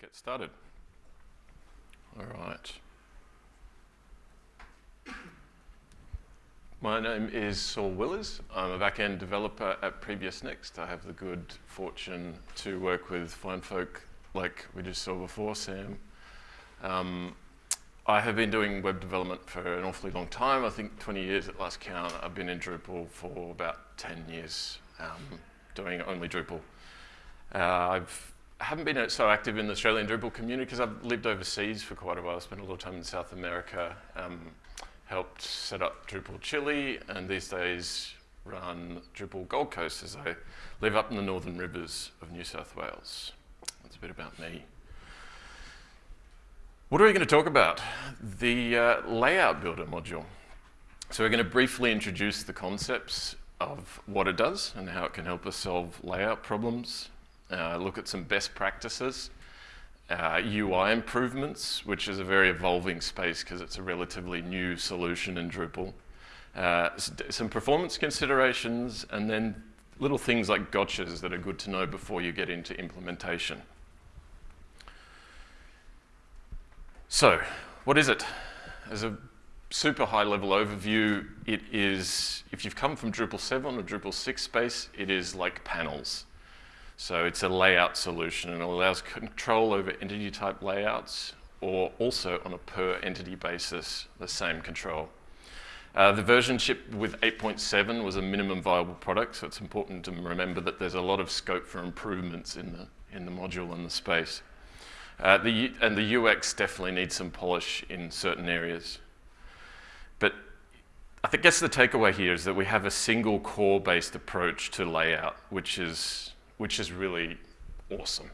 get started. All right. My name is Saul Willers. I'm a back-end developer at PreviousNext. I have the good fortune to work with fine folk like we just saw before, Sam. Um, I have been doing web development for an awfully long time. I think 20 years at last count. I've been in Drupal for about 10 years, um, doing only Drupal. Uh, I've haven't been so active in the Australian Drupal community because I've lived overseas for quite a while. I spent a lot of time in South America, um, helped set up Drupal Chile, and these days run Drupal Gold Coast as I live up in the northern rivers of New South Wales. That's a bit about me. What are we going to talk about? The uh, layout builder module. So we're going to briefly introduce the concepts of what it does and how it can help us solve layout problems uh, look at some best practices, uh, UI improvements, which is a very evolving space because it's a relatively new solution in Drupal, uh, some performance considerations, and then little things like gotchas that are good to know before you get into implementation. So, what is it? As a super high level overview, it is, if you've come from Drupal 7 or Drupal 6 space, it is like panels. So it's a layout solution and it allows control over entity type layouts or also on a per entity basis, the same control. Uh, the version shipped with 8.7 was a minimum viable product, so it's important to remember that there's a lot of scope for improvements in the, in the module and the space. Uh, the, and the UX definitely needs some polish in certain areas. But I think guess the takeaway here is that we have a single core-based approach to layout, which is which is really awesome.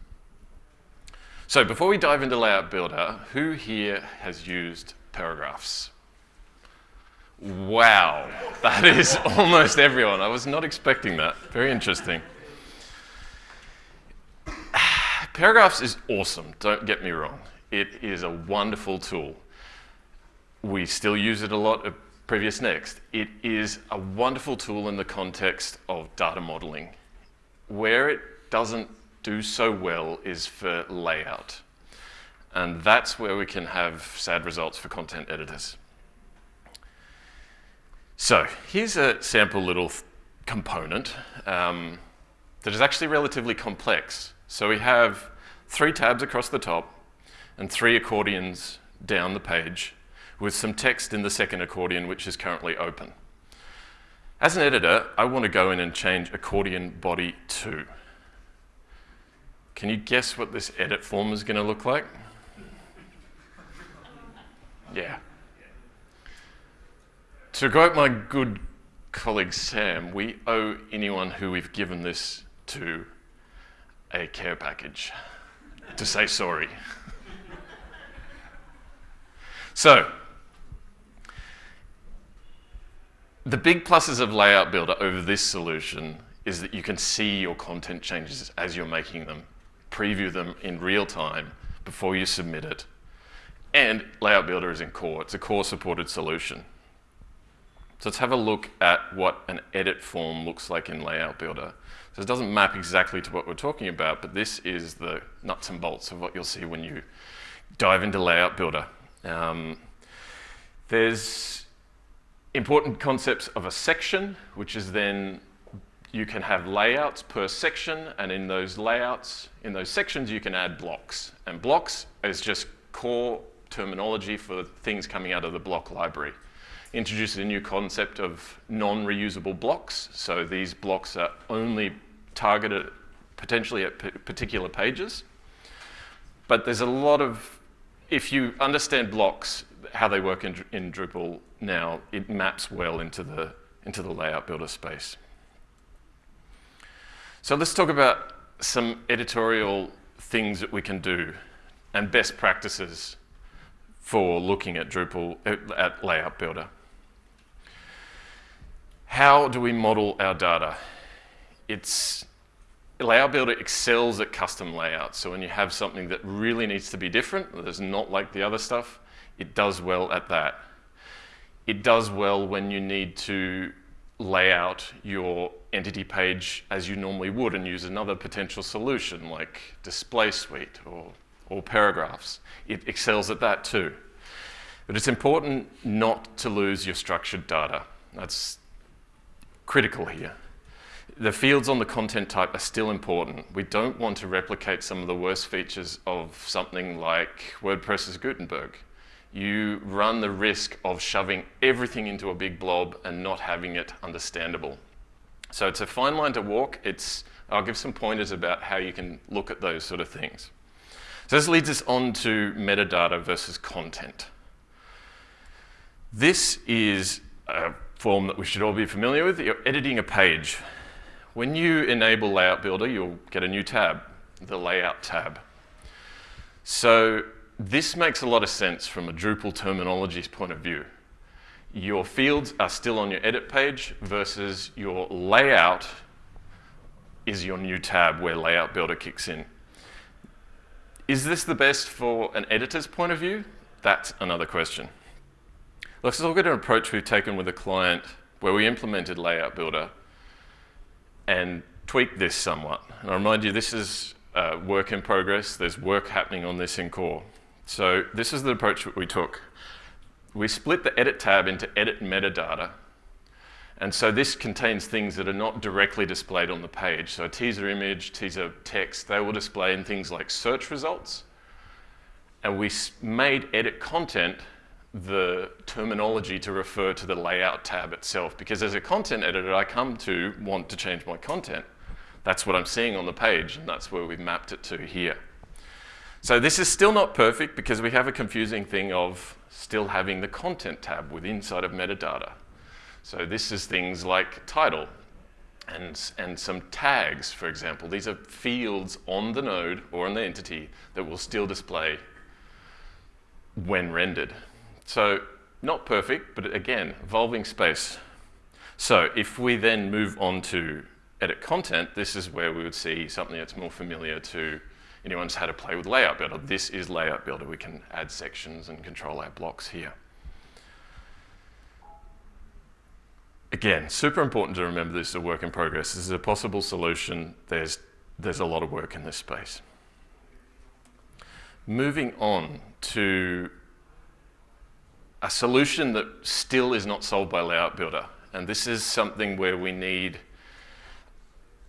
So before we dive into Layout Builder, who here has used paragraphs? Wow, that is almost everyone. I was not expecting that. Very interesting. Paragraphs is awesome, don't get me wrong. It is a wonderful tool. We still use it a lot at PreviousNext. It is a wonderful tool in the context of data modeling where it doesn't do so well is for layout. And that's where we can have sad results for content editors. So here's a sample little component um, that is actually relatively complex. So we have three tabs across the top and three accordions down the page with some text in the second accordion which is currently open. As an editor, I want to go in and change accordion body 2. Can you guess what this edit form is going to look like? Yeah. To quote my good colleague Sam, we owe anyone who we've given this to a care package to say sorry. so, The big pluses of Layout Builder over this solution is that you can see your content changes as you're making them, preview them in real time before you submit it. And Layout Builder is in core. It's a core supported solution. So let's have a look at what an edit form looks like in Layout Builder. So it doesn't map exactly to what we're talking about, but this is the nuts and bolts of what you'll see when you dive into Layout Builder. Um, there's important concepts of a section, which is then you can have layouts per section, and in those layouts, in those sections, you can add blocks. And blocks is just core terminology for things coming out of the block library. Introduces a new concept of non-reusable blocks. So these blocks are only targeted potentially at particular pages. But there's a lot of, if you understand blocks, how they work in, in Drupal now, it maps well into the, into the layout builder space. So let's talk about some editorial things that we can do and best practices for looking at Drupal, uh, at Layout Builder. How do we model our data? It's, Layout Builder excels at custom layouts. So when you have something that really needs to be different, that is not like the other stuff, it does well at that. It does well when you need to lay out your entity page as you normally would and use another potential solution like display suite or or paragraphs. It excels at that too. But it's important not to lose your structured data. That's critical here. The fields on the content type are still important. We don't want to replicate some of the worst features of something like WordPress's Gutenberg. You run the risk of shoving everything into a big blob and not having it understandable. So it's a fine line to walk. It's, I'll give some pointers about how you can look at those sort of things. So this leads us on to metadata versus content. This is a form that we should all be familiar with. You're editing a page. When you enable Layout Builder, you'll get a new tab, the Layout tab. So this makes a lot of sense from a Drupal terminology's point of view. Your fields are still on your edit page versus your layout is your new tab where Layout Builder kicks in. Is this the best for an editor's point of view? That's another question. Let's look at an approach we've taken with a client where we implemented Layout Builder and tweaked this somewhat. And I remind you, this is uh, work in progress. There's work happening on this in core. So this is the approach that we took. We split the edit tab into edit metadata. And so this contains things that are not directly displayed on the page. So teaser image, teaser text, they will display in things like search results. And we made edit content the terminology to refer to the layout tab itself. Because as a content editor, I come to want to change my content. That's what I'm seeing on the page, and that's where we've mapped it to here. So this is still not perfect because we have a confusing thing of still having the content tab with inside of metadata. So this is things like title and, and some tags, for example. These are fields on the node or on the entity that will still display when rendered. So not perfect, but again, evolving space. So if we then move on to edit content, this is where we would see something that's more familiar to anyone who's had to play with Layout Builder. This is Layout Builder. We can add sections and control our blocks here. Again, super important to remember this is a work in progress. This is a possible solution. There's, there's a lot of work in this space. Moving on to a solution that still is not solved by Layout Builder. And this is something where we need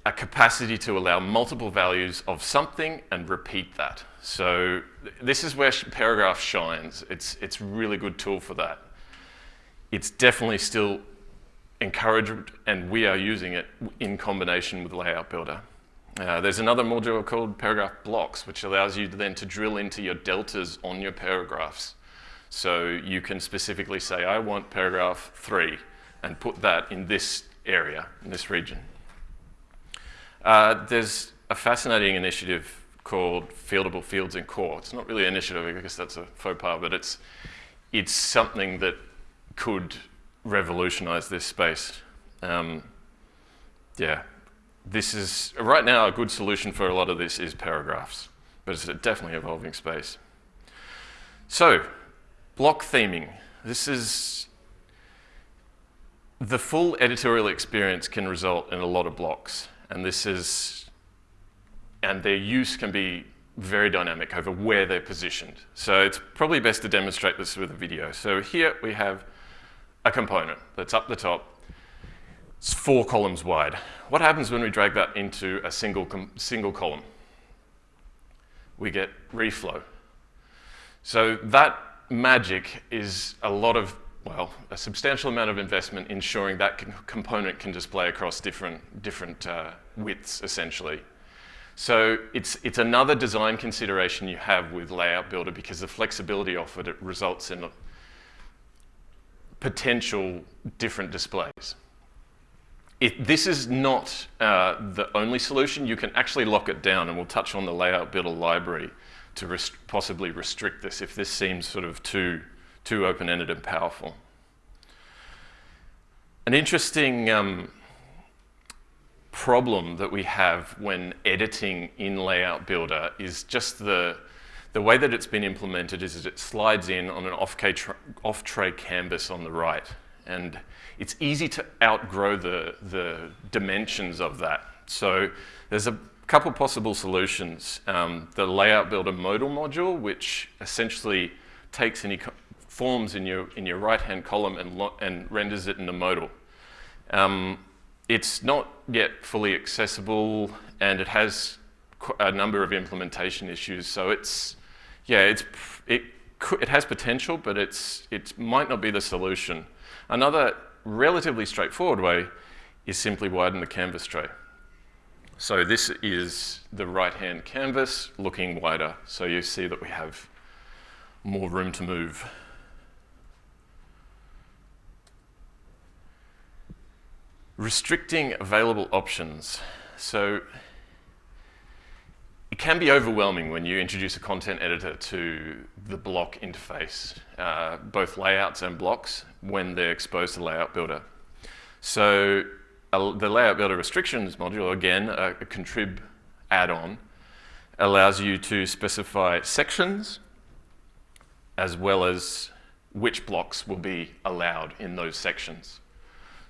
a capacity to allow multiple values of something and repeat that. So this is where Paragraph shines. It's, it's a really good tool for that. It's definitely still encouraged, and we are using it in combination with Layout Builder. Uh, there's another module called Paragraph Blocks, which allows you then to drill into your deltas on your paragraphs. So you can specifically say, I want paragraph three, and put that in this area, in this region. Uh, there's a fascinating initiative called Fieldable Fields in Core. It's not really an initiative, I guess that's a faux pas, but it's, it's something that could revolutionize this space. Um, yeah, this is, right now, a good solution for a lot of this is paragraphs, but it's a definitely evolving space. So, Block theming. This is the full editorial experience can result in a lot of blocks, and this is, and their use can be very dynamic over where they're positioned. So it's probably best to demonstrate this with a video. So here we have a component that's up the top. It's four columns wide. What happens when we drag that into a single, single column? We get reflow. So that magic is a lot of, well, a substantial amount of investment ensuring that component can display across different, different uh, widths, essentially. So it's, it's another design consideration you have with Layout Builder because the flexibility offered it results in potential different displays. It, this is not uh, the only solution. You can actually lock it down, and we'll touch on the Layout Builder library to rest possibly restrict this if this seems sort of too, too open-ended and powerful. An interesting um, problem that we have when editing in Layout Builder is just the, the way that it's been implemented is that it slides in on an off-tray off canvas on the right. And it's easy to outgrow the, the dimensions of that. So there's a couple possible solutions. Um, the layout builder modal module, which essentially takes any forms in your, in your right-hand column and, and renders it in the modal. Um, it's not yet fully accessible and it has a number of implementation issues. So it's, yeah, it's, it, it has potential, but it's, it might not be the solution. Another relatively straightforward way is simply widen the canvas tray. So this is the right-hand canvas looking wider. So you see that we have more room to move. Restricting available options. So it can be overwhelming when you introduce a content editor to the block interface, uh, both layouts and blocks, when they're exposed to Layout Builder. So the Layout Builder Restrictions module, again, a, a contrib add-on, allows you to specify sections as well as which blocks will be allowed in those sections.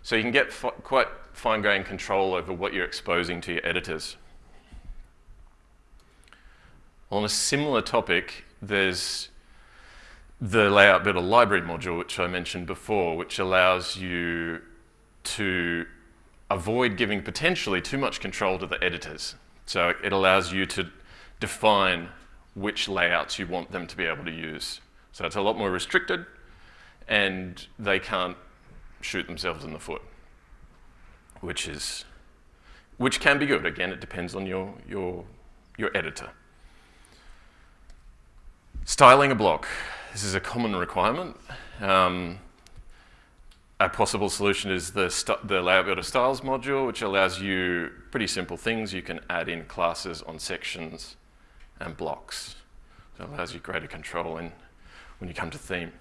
So you can get quite fine-grained control over what you're exposing to your editors. On a similar topic, there's the Layout Builder Library module, which I mentioned before, which allows you to avoid giving potentially too much control to the editors. So it allows you to define which layouts you want them to be able to use. So it's a lot more restricted and they can't shoot themselves in the foot, which is, which can be good. Again, it depends on your, your, your editor. Styling a block. This is a common requirement. Um, a possible solution is the, the layout builder styles module, which allows you pretty simple things. You can add in classes on sections and blocks. It allows you greater control in, when you come to theme.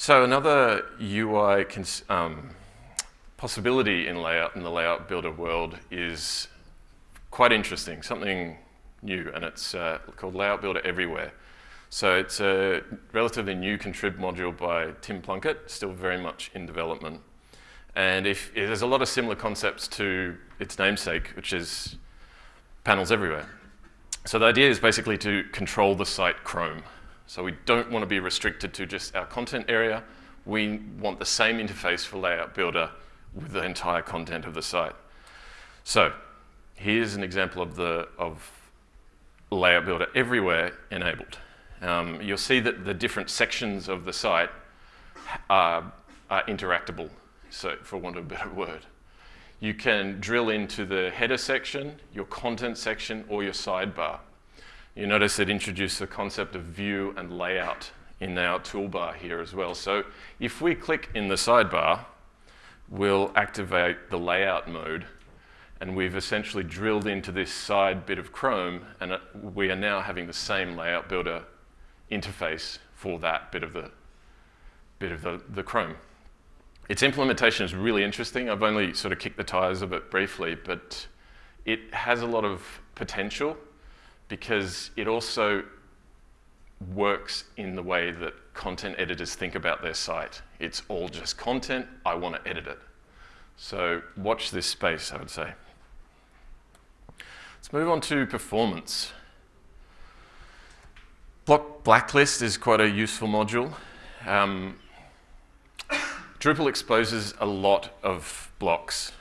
So another UI um, possibility in layout in the layout builder world is quite interesting, something new, and it's uh, called Layout Builder Everywhere. So it's a relatively new contrib module by Tim Plunkett, still very much in development. And if, there's a lot of similar concepts to its namesake, which is panels everywhere. So the idea is basically to control the site Chrome. So we don't want to be restricted to just our content area. We want the same interface for Layout Builder with the entire content of the site. So here's an example of the of Layout Builder everywhere enabled um, you'll see that the different sections of the site are, are interactable, so for want of a better word. You can drill into the header section, your content section, or your sidebar. You notice it introduced the concept of view and layout in our toolbar here as well. So if we click in the sidebar, we'll activate the layout mode and we've essentially drilled into this side bit of Chrome and uh, we are now having the same layout builder interface for that bit of the, bit of the, the Chrome. Its implementation is really interesting. I've only sort of kicked the tires of it briefly, but it has a lot of potential because it also works in the way that content editors think about their site. It's all just content, I want to edit it. So watch this space, I would say. Let's move on to performance. Block blacklist is quite a useful module. Um, Drupal exposes a lot of blocks,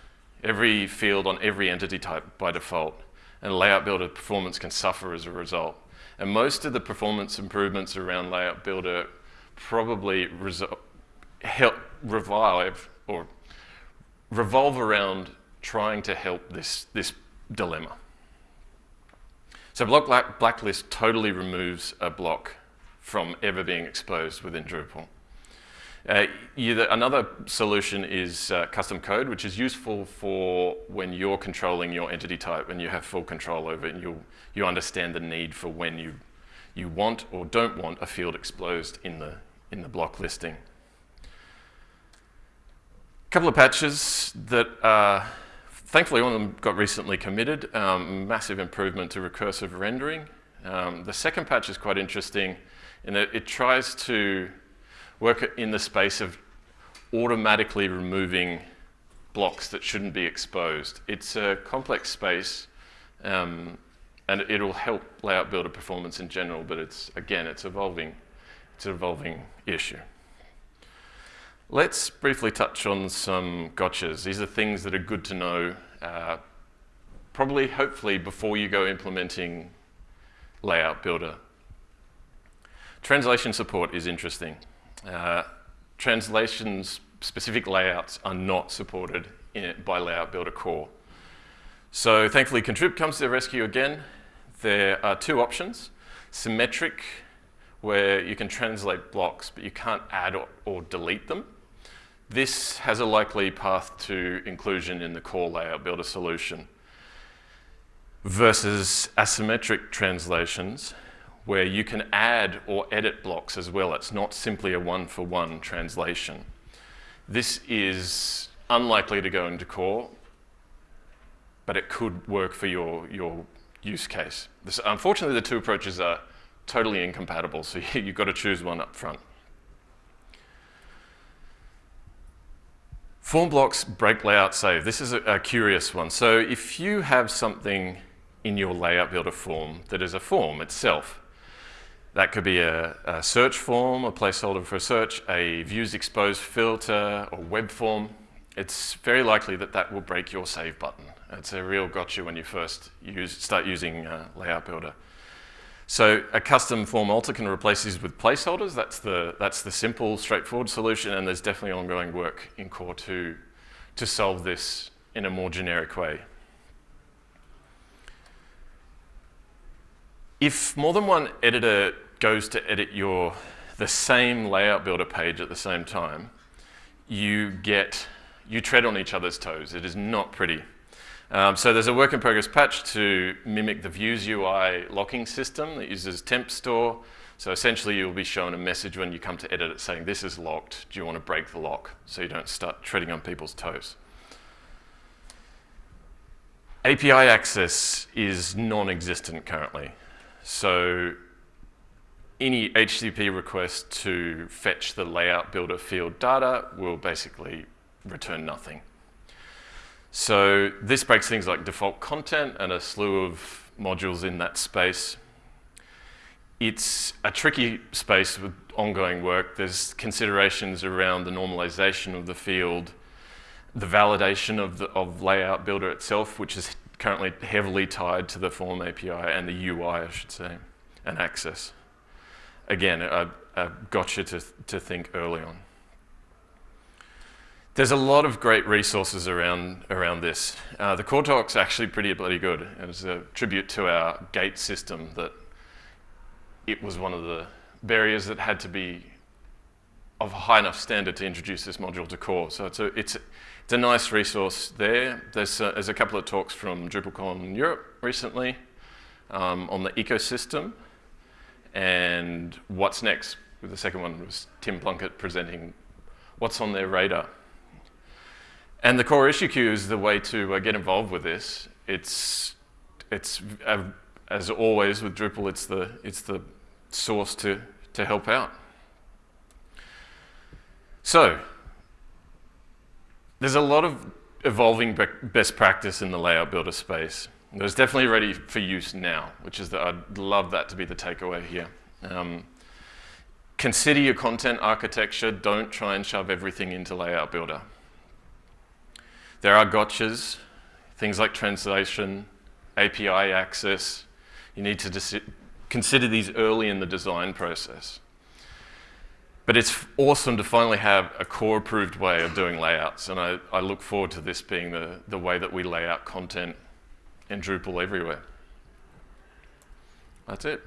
every field on every entity type by default, and Layout Builder performance can suffer as a result. And most of the performance improvements around Layout Builder probably help revive or revolve around trying to help this, this dilemma. So block black blacklist totally removes a block from ever being exposed within Drupal. Uh, another solution is uh, custom code, which is useful for when you're controlling your entity type and you have full control over it and you, you understand the need for when you, you want or don't want a field exposed in the, in the block listing. A couple of patches that are Thankfully, one of them got recently committed, um, massive improvement to recursive rendering. Um, the second patch is quite interesting in that it tries to work in the space of automatically removing blocks that shouldn't be exposed. It's a complex space, um, and it'll help layout builder performance in general, but it's, again, it's evolving. It's an evolving issue. Let's briefly touch on some gotchas. These are things that are good to know, uh, probably, hopefully, before you go implementing layout builder. Translation support is interesting. Uh, translations specific layouts are not supported by Layout Builder Core. So thankfully, Contrib comes to the rescue again. There are two options. Symmetric, where you can translate blocks, but you can't add or, or delete them. This has a likely path to inclusion in the core layout builder solution versus asymmetric translations where you can add or edit blocks as well. It's not simply a one-for-one -one translation. This is unlikely to go into core, but it could work for your, your use case. This, unfortunately, the two approaches are totally incompatible, so you've got to choose one up front. Form blocks break layout save. This is a, a, curious one. So if you have something in your layout builder form that is a form itself, that could be a, a search form, a placeholder for search, a views exposed filter, or web form. It's very likely that that will break your save button. It's a real gotcha when you first use, start using uh, Layout Builder. So a custom form alter can replace these with placeholders. That's the, that's the simple, straightforward solution, and there's definitely ongoing work in Core 2 to solve this in a more generic way. If more than one editor goes to edit your, the same layout builder page at the same time, you get, you tread on each other's toes. It is not pretty. Um, so there's a work in progress patch to mimic the Views UI locking system that uses temp store. So essentially you'll be shown a message when you come to edit it saying this is locked, do you want to break the lock? So you don't start treading on people's toes. API access is non-existent currently. So any HTTP request to fetch the layout builder field data will basically return nothing. So this breaks things like default content and a slew of modules in that space. It's a tricky space with ongoing work. There's considerations around the normalization of the field, the validation of, the, of layout builder itself, which is currently heavily tied to the form API and the UI, I should say, and access. Again, a, a gotcha to, to think early on. There's a lot of great resources around, around this. Uh, the core talk's actually pretty bloody good. It was a tribute to our gate system that it was one of the barriers that had to be of a high enough standard to introduce this module to core. So it's a, it's a, it's a nice resource there. There's a, there's a couple of talks from DrupalCon Europe recently um, on the ecosystem and what's next. With the second one was Tim Plunkett presenting what's on their radar. And the core issue queue is the way to uh, get involved with this. It's, it's uh, as always with Drupal, it's the, it's the source to, to help out. So, there's a lot of evolving best practice in the layout builder space. There's definitely ready for use now, which is that I'd love that to be the takeaway here. Um, consider your content architecture. Don't try and shove everything into layout builder. There are gotchas, things like translation, API access. You need to consider these early in the design process. But it's awesome to finally have a core approved way of doing layouts. And I, I look forward to this being the, the way that we lay out content in Drupal everywhere. That's it.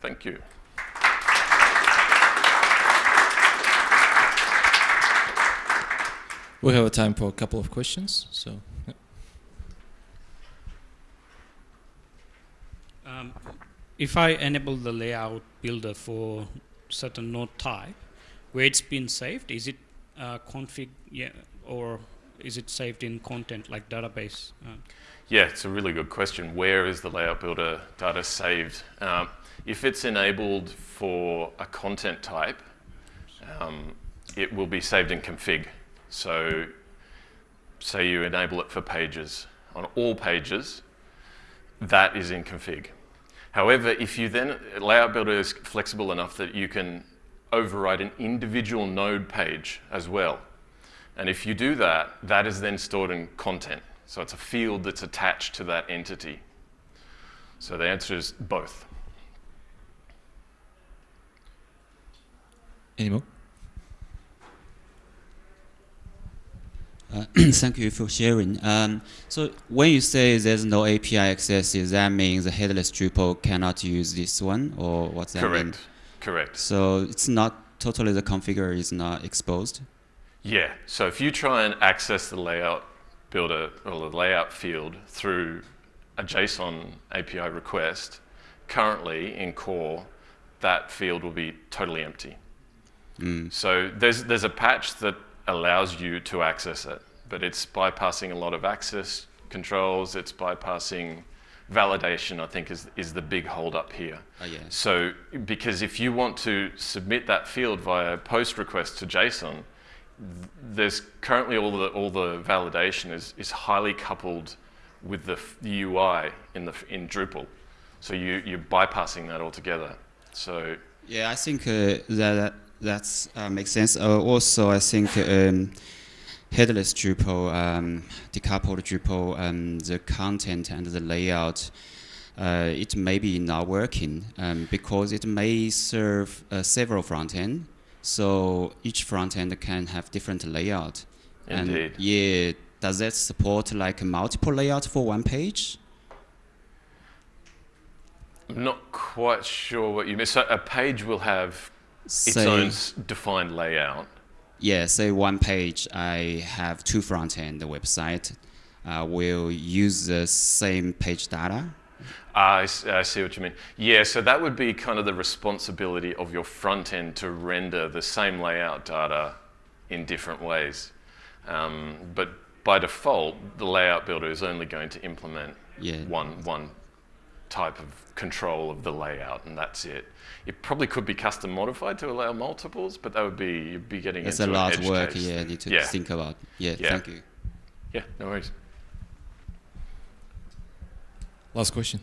Thank you. We have a time for a couple of questions. So. Um, if I enable the layout builder for certain node type, where it's been saved, is it uh, config yeah, or is it saved in content like database? Uh, yeah, it's a really good question. Where is the layout builder data saved? Um, if it's enabled for a content type, um, it will be saved in config. So say you enable it for pages, on all pages, that is in config. However, if you then, Layout Builder is flexible enough that you can override an individual node page as well. And if you do that, that is then stored in content. So it's a field that's attached to that entity. So the answer is both. Any more? Uh, thank you for sharing. Um, so when you say there's no API access, does that mean the headless Drupal cannot use this one, or what's that Correct. mean? Correct. So it's not totally the configure is not exposed. Yeah, so if you try and access the layout builder or the layout field through a JSON API request, currently in core, that field will be totally empty. Mm. So there's, there's a patch that allows you to access it, but it's bypassing a lot of access controls, it's bypassing validation, I think is, is the big holdup here. Oh, yeah. So, because if you want to submit that field via a post request to JSON, there's currently all the, all the validation is, is highly coupled with the, UI in, the, in Drupal. So you, you're bypassing that altogether. So, Yeah, I think uh, that that's uh, makes sense. Uh, also, I think um, headless Drupal, um, decoupled Drupal, um, the content and the layout, uh, it may be not working um, because it may serve uh, several front end. So each front end can have different layout. Indeed. And yeah, does that support like multiple layout for one page? I'm not quite sure what you mean. So a page will have its Say- own defined layout. Yeah, say one page, I have two front end website. Uh, will use the same page data. I, s- I see what you mean. Yeah, so that would be kind of the responsibility of your front end to render the same layout data in different ways. Um, but by default, the layout builder is only going to implement Yeah. one, one type of control of the layout, and that's it. It probably could be custom modified to allow multiples, but that would be you'd be getting It's into a an lot of edge work. case. Yeah, you need to Yeah. think about. Yeah, Yeah. thank you. Yeah, no worries. Last question.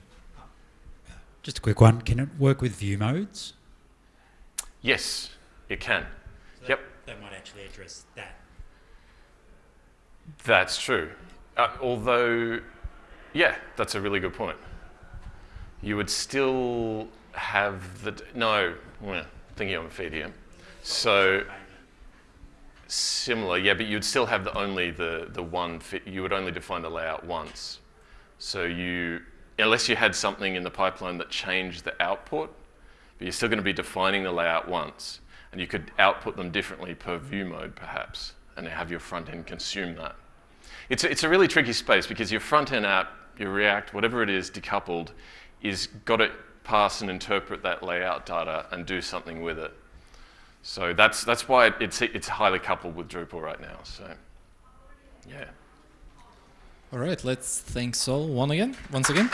Just a quick one. Can it work with view modes? Yes, it can. Yep. That might actually address that. That's true. Uh, although, yeah, that's a really good point. You would still have the no. Well, thinking on feet here. So similar, yeah, but you'd still have the only the the one fit. You would only define the layout once. So you, unless you had something in the pipeline that changed the output, but you're still going to be defining the layout once, and you could output them differently per view mode, perhaps, and have your front end consume that. It's a, it's a really tricky space because your front end app, your React, whatever it is, decoupled, is got to pass and interpret that layout data and do something with it. So that's that's why it's it's highly coupled with Drupal right now. So yeah. All right, let's thank Sol one again, once again.